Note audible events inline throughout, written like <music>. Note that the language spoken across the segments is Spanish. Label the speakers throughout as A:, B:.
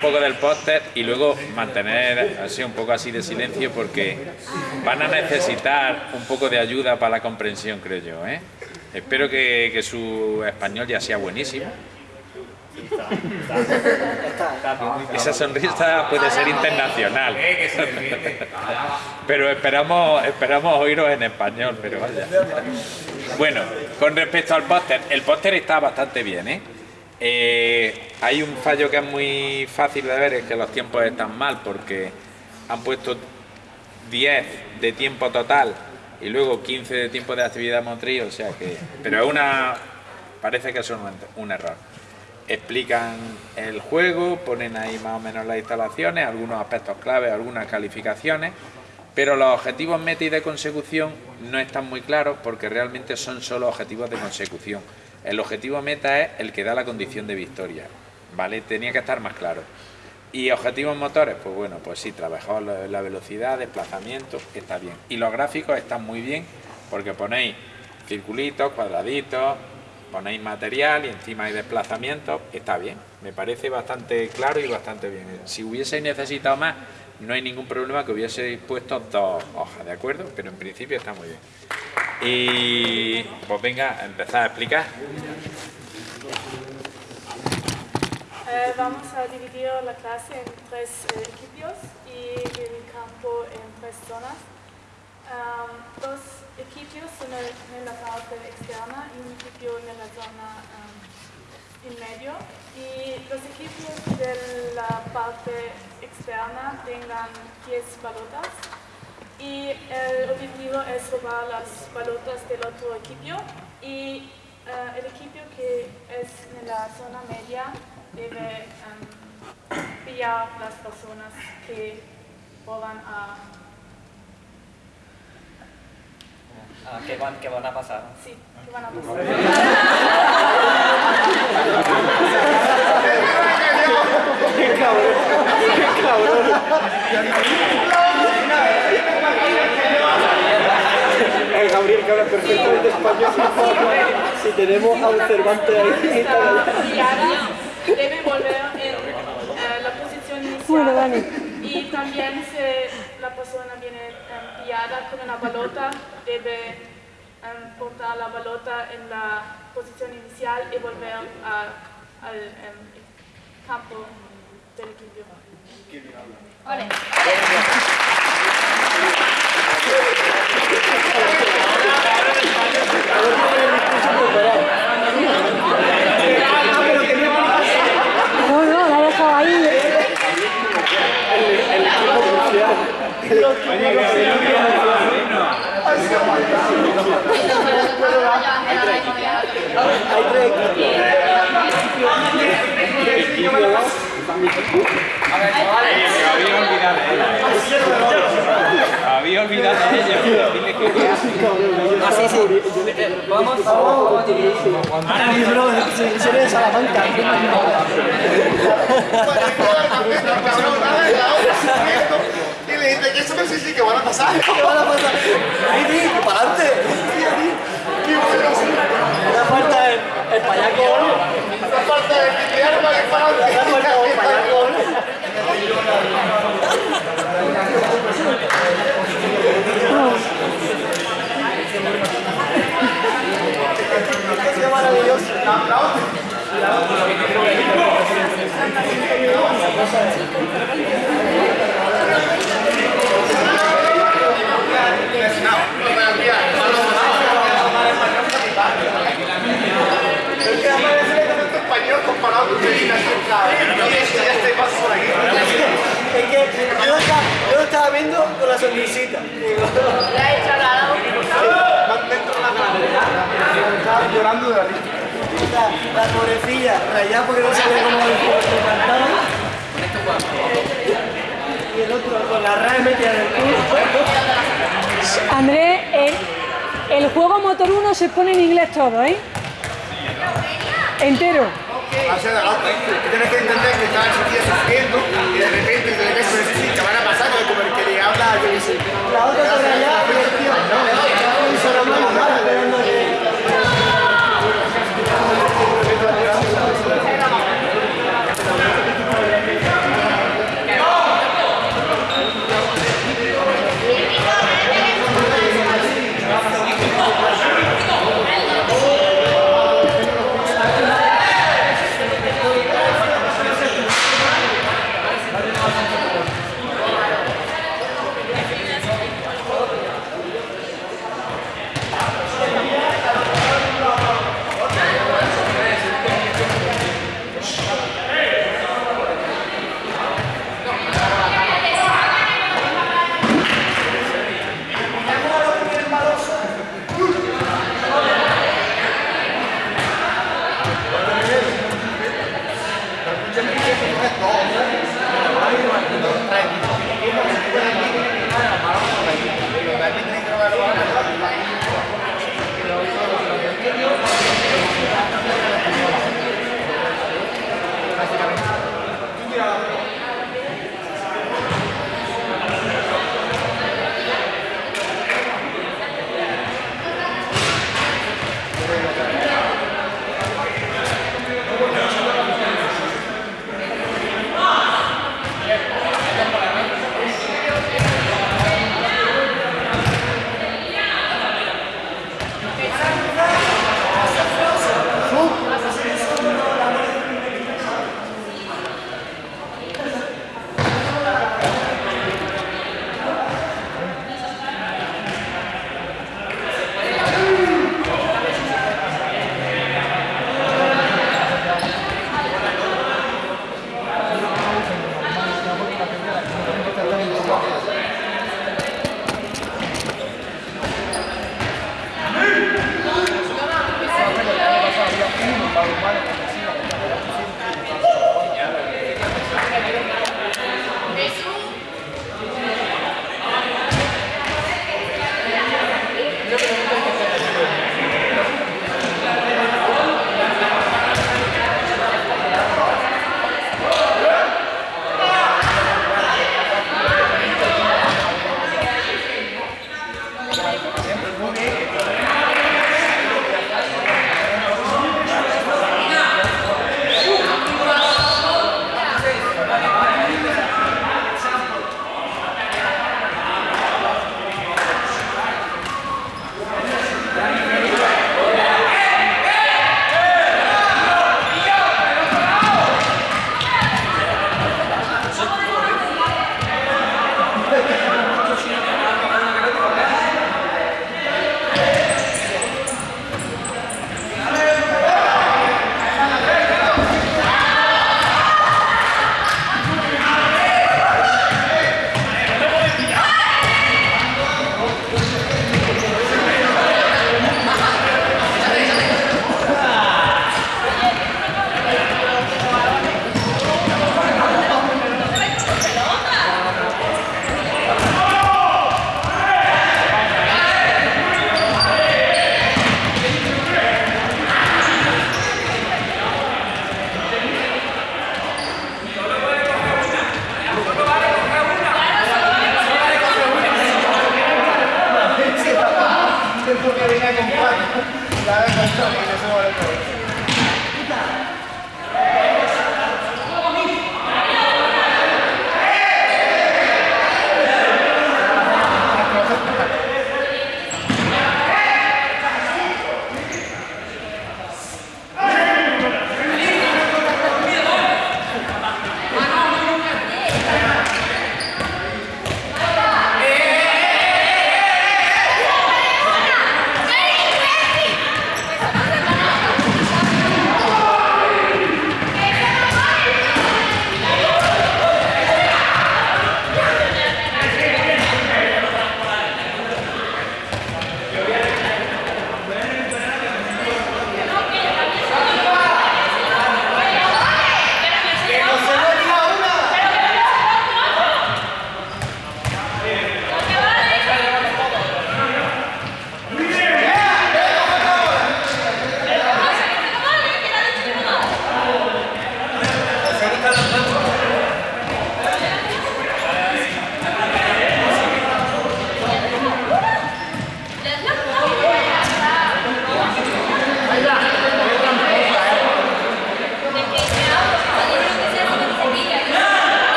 A: un poco del póster y luego mantener así un poco así de silencio porque van a necesitar un poco de ayuda para la comprensión, creo yo. ¿eh? Espero que, su español ya sea buenísimo. Esa sonrisa puede ser internacional. <laughs> Pero esperamos, esperamos oíros en español, pero vaya. Bueno, con respecto al póster, el póster está bastante bien, ¿eh? Eh, hay un fallo que es muy fácil de ver, es que los tiempos están mal porque han puesto 10 de tiempo total y luego 15 de tiempo de actividad motriz, o sea que... Pero es una... parece que es un, un error. Explican el juego, ponen ahí más o menos las instalaciones, algunos aspectos claves, algunas calificaciones, pero los objetivos meta y de consecución no están muy claros porque realmente son solo objetivos de consecución. El objetivo meta es el que da la condición de victoria, ¿vale? Tenía que estar más claro. Y objetivos motores, pues bueno, pues sí, trabajamos la velocidad, desplazamiento, está bien. Y los gráficos están muy bien porque ponéis circulitos, cuadraditos, ponéis material y encima hay desplazamiento, está bien. Me parece bastante claro y bastante bien. Si hubieseis necesitado más, no hay ningún problema que hubieseis puesto dos hojas, ¿de acuerdo? Pero en principio está muy bien. Y pues venga, empezar a explicar.
B: Eh, vamos a dividir la clase en tres eh, equipos y el campo en tres zonas. Um, dos equipos son en la parte externa y un equipo en la zona um, en medio. Y los equipos de la parte externa tengan 10 balotas y el objetivo es robar las balotas del otro equipo y uh, el equipo que es en la zona media debe um, pillar las personas que roban a...
C: Ah, ¿qué, van, ¿Qué van a pasar?
B: Sí, que van a pasar. <laughs> <laughs>
D: ¡Qué cabrón! ¡Qué cabrón! Gabriel que habla perfectamente español si tenemos a un Cervantes ahí
B: debe volver en uh, la posición inicial
E: Bueno, Dani.
B: y también si la persona viene um, pillada con una balota debe um, portar la balota en la posición inicial y volver a, al um, campo del equipo.
F: Vale.
E: No, no, la he dejado ahí.
D: el equipo crucial. Hay tres equipos.
A: A ver, chavales, me había olvidado de ella. Me olvidado de ella. Dile que
C: Ah, sí, sí. Vamos, vamos.
D: Ahora mismo, si eres de Salamanca.
G: Y le dice que eso no sí, sí, que van a pasar. <laughs>
D: ¿Qué van a pasar? ¡Para adelante!
G: ¡Qué bueno!
D: Una falta el.
G: Una falta para que para
D: falta el payacón. ¡Qué maravilloso!
G: Es que además es que tanto
D: yo lo estaba, lo viendo con la sonrisita.
B: La he charlado.
G: Más dentro de la cara. Estaba llorando de la risa.
D: La, la pobrecilla, rayada porque no sabía cómo le cantaba. Y el otro con la RAE metida en el culo.
E: Andrés, el, el juego Motor 1 se pone en inglés todo, ¿eh? Entero.
G: Hacia adelante. Que tienes que entender que ese tío sufriendo y de repente te ves sí, te van a pasar como el que le habla yo qué sé.
D: La otra mal esperando que...
G: Son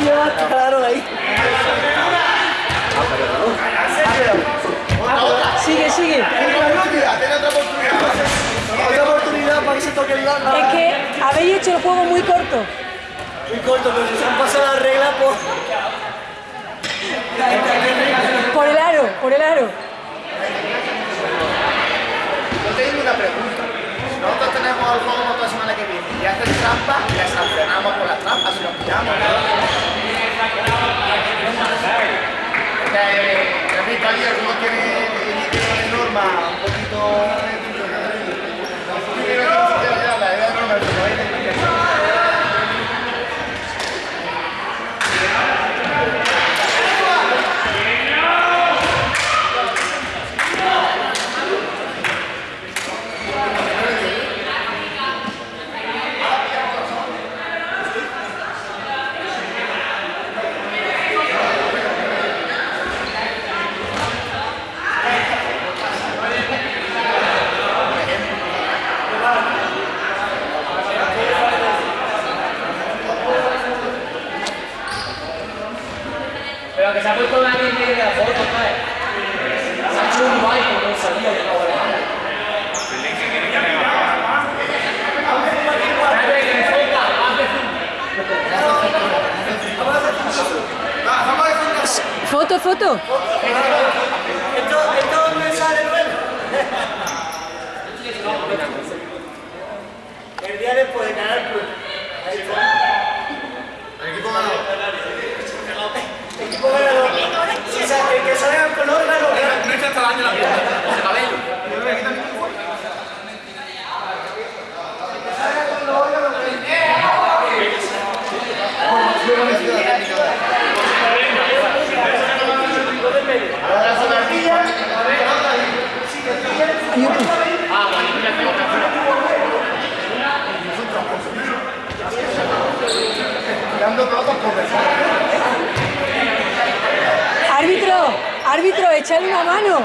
H: Llevado
D: claro ahí.
E: Sigue, sigue.
A: Otra oportunidad.
D: Otra oportunidad para que se toque el lado.
E: Es que habéis hecho el juego muy corto.
D: Muy corto, pero si se han pasado las reglas, pues...
E: Por el aro, por el aro.
A: Yo tengo una pregunta. Nosotros tenemos el juego la semana que viene y hacen trampa, les sancionamos por las trampas si los pillamos. Tienen tienen normas un poquito...
D: Enviarle por el
A: El equipo ganador.
D: El equipo ganador. O sea, el que salga
E: con color gana. No está trabajando la. El
I: cabello. dando todo
E: para conversar. Árbitro, árbitro, échale una
G: mano.